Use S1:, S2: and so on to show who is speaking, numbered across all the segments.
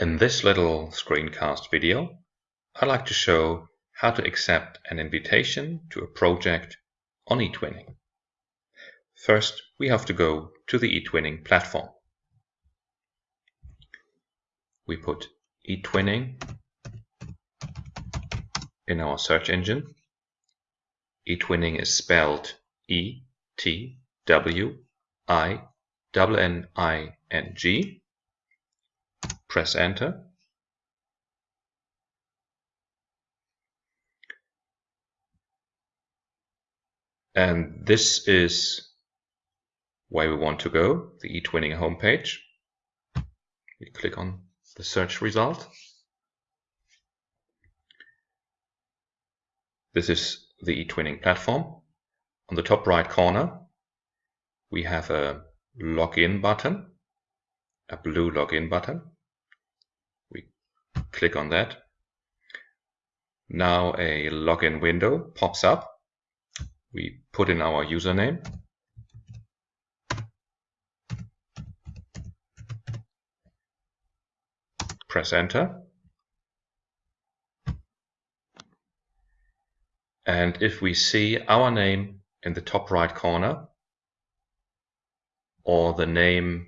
S1: In this little screencast video, I'd like to show how to accept an invitation to a project on eTwinning. First, we have to go to the eTwinning platform. We put eTwinning in our search engine. eTwinning is spelled E T W I N N I N G press enter. And this is where we want to go, the eTwinning homepage. We click on the search result. This is the eTwinning platform. On the top right corner, we have a login button, a blue login button click on that. Now a login window pops up. We put in our username. Press enter. And if we see our name in the top right corner, or the name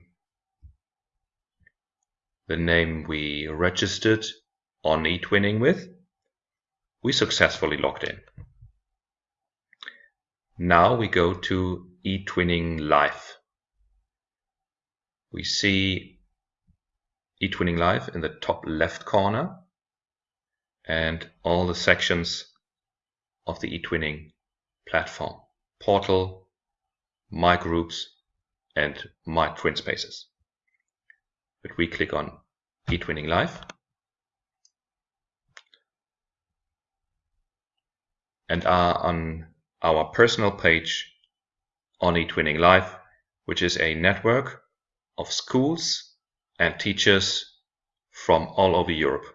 S1: the name we registered on eTwinning with, we successfully logged in. Now we go to eTwinning Live. We see eTwinning Live in the top left corner and all the sections of the eTwinning platform. Portal, My Groups and My Twin Spaces. But we click on eTwinning Live. And are on our personal page on eTwinning Live, which is a network of schools and teachers from all over Europe.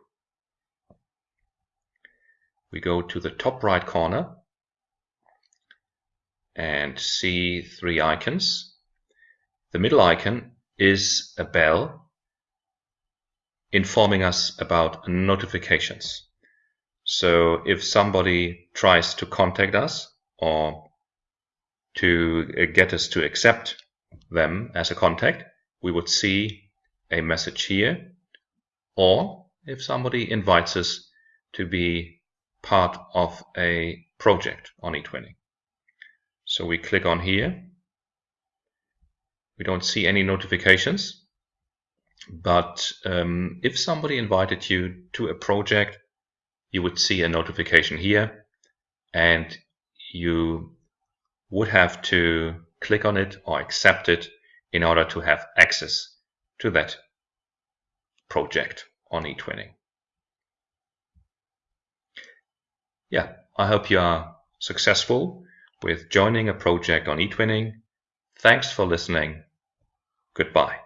S1: We go to the top right corner and see three icons. The middle icon is a bell informing us about notifications. So if somebody tries to contact us or to get us to accept them as a contact, we would see a message here. Or if somebody invites us to be part of a project on eTwinning. So we click on here. We don't see any notifications. But um, if somebody invited you to a project, you would see a notification here and you would have to click on it or accept it in order to have access to that project on eTwinning. Yeah, I hope you are successful with joining a project on eTwinning. Thanks for listening. Goodbye.